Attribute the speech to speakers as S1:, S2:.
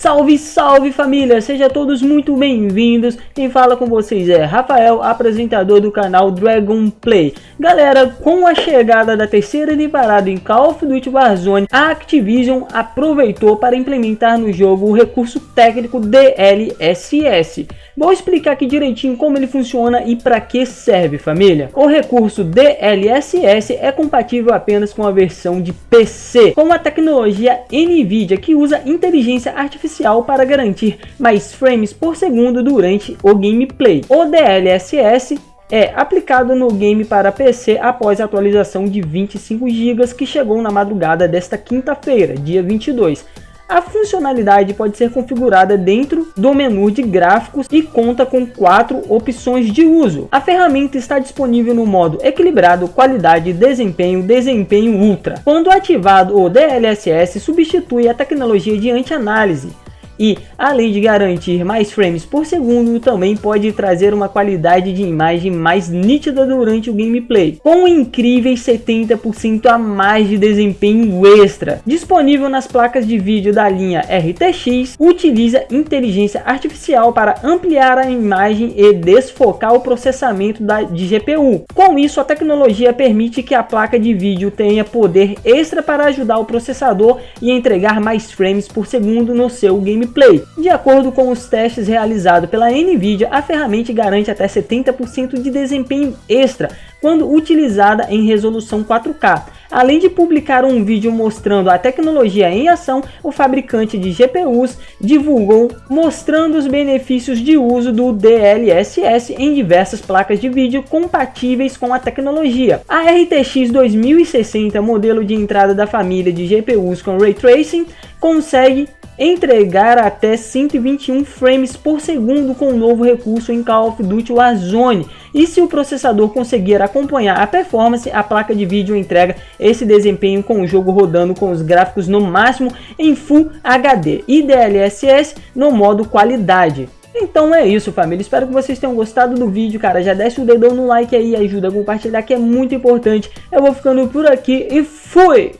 S1: Salve, salve família! Sejam todos muito bem-vindos. Quem fala com vocês é Rafael, apresentador do canal Dragon Play. Galera, com a chegada da terceira temporada em Call of Duty Warzone, a Activision aproveitou para implementar no jogo o recurso técnico DLSS. Vou explicar aqui direitinho como ele funciona e para que serve, família. O recurso DLSS é compatível apenas com a versão de PC, com a tecnologia NVIDIA que usa inteligência artificial para garantir mais frames por segundo durante o gameplay. O DLSS é aplicado no game para PC após a atualização de 25 GB que chegou na madrugada desta quinta-feira, dia 22. A funcionalidade pode ser configurada dentro do menu de gráficos e conta com quatro opções de uso. A ferramenta está disponível no modo equilibrado, qualidade, desempenho, desempenho ultra. Quando ativado, o DLSS substitui a tecnologia de anti-análise e, além de garantir mais frames por segundo, também pode trazer uma qualidade de imagem mais nítida durante o gameplay, com incríveis 70% a mais de desempenho extra. Disponível nas placas de vídeo da linha RTX, utiliza inteligência artificial para ampliar a imagem e desfocar o processamento da, de GPU. Com isso, a tecnologia permite que a placa de vídeo tenha poder extra para ajudar o processador e entregar mais frames por segundo no seu gameplay gameplay. De acordo com os testes realizados pela Nvidia, a ferramenta garante até 70% de desempenho extra quando utilizada em resolução 4K. Além de publicar um vídeo mostrando a tecnologia em ação, o fabricante de GPUs divulgou mostrando os benefícios de uso do DLSS em diversas placas de vídeo compatíveis com a tecnologia. A RTX 2060, modelo de entrada da família de GPUs com Ray Tracing, consegue entregar até 121 frames por segundo com o novo recurso em Call of Duty Warzone. E se o processador conseguir acompanhar a performance, a placa de vídeo entrega esse desempenho com o jogo rodando com os gráficos no máximo em Full HD e DLSS no modo qualidade. Então é isso família, espero que vocês tenham gostado do vídeo, cara, já desce o dedão no like aí, ajuda a compartilhar que é muito importante. Eu vou ficando por aqui e fui!